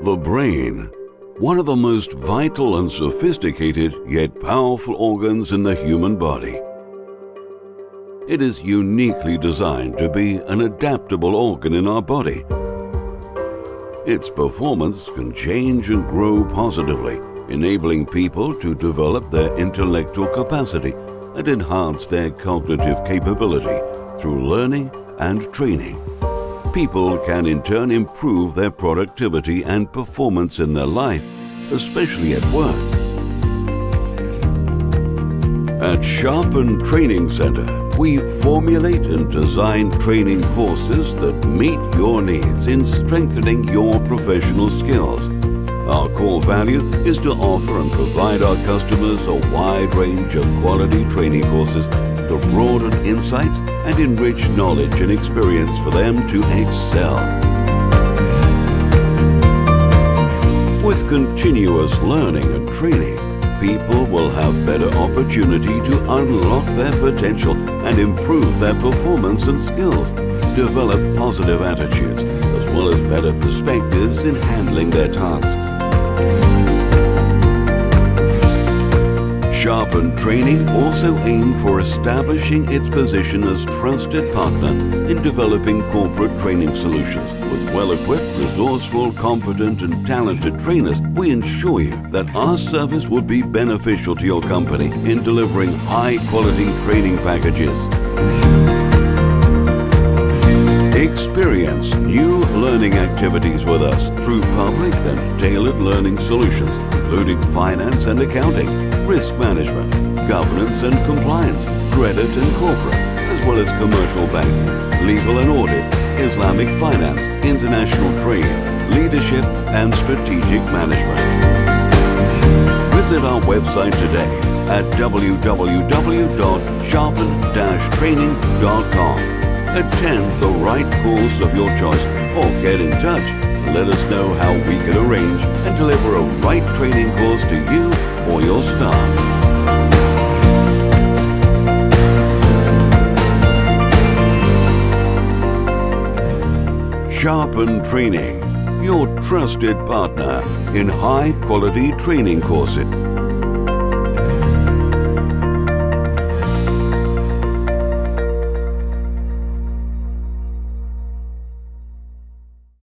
The brain, one of the most vital and sophisticated yet powerful organs in the human body. It is uniquely designed to be an adaptable organ in our body. Its performance can change and grow positively, enabling people to develop their intellectual capacity and enhance their cognitive capability through learning and training people can in turn improve their productivity and performance in their life, especially at work. At Sharpen Training Center, we formulate and design training courses that meet your needs in strengthening your professional skills. Our core value is to offer and provide our customers a wide range of quality training courses to broaden insights and enrich knowledge and experience for them to excel. With continuous learning and training, people will have better opportunity to unlock their potential and improve their performance and skills, develop positive attitudes, as well as better perspectives in handling their tasks. Training also aim for establishing its position as trusted partner in developing corporate training solutions. With well-equipped, resourceful, competent and talented trainers, we ensure you that our service will be beneficial to your company in delivering high-quality training packages. Experience new learning activities with us through public and tailored learning solutions, including finance and accounting, risk management, governance and compliance, credit and corporate, as well as commercial banking, legal and audit, Islamic finance, international trade, leadership and strategic management. Visit our website today at www.sharpen-training.com. Attend the right course of your choice or get in touch and let us know how we can arrange and deliver a right training course to you or your staff. Sharpen Training, your trusted partner in high quality training courses.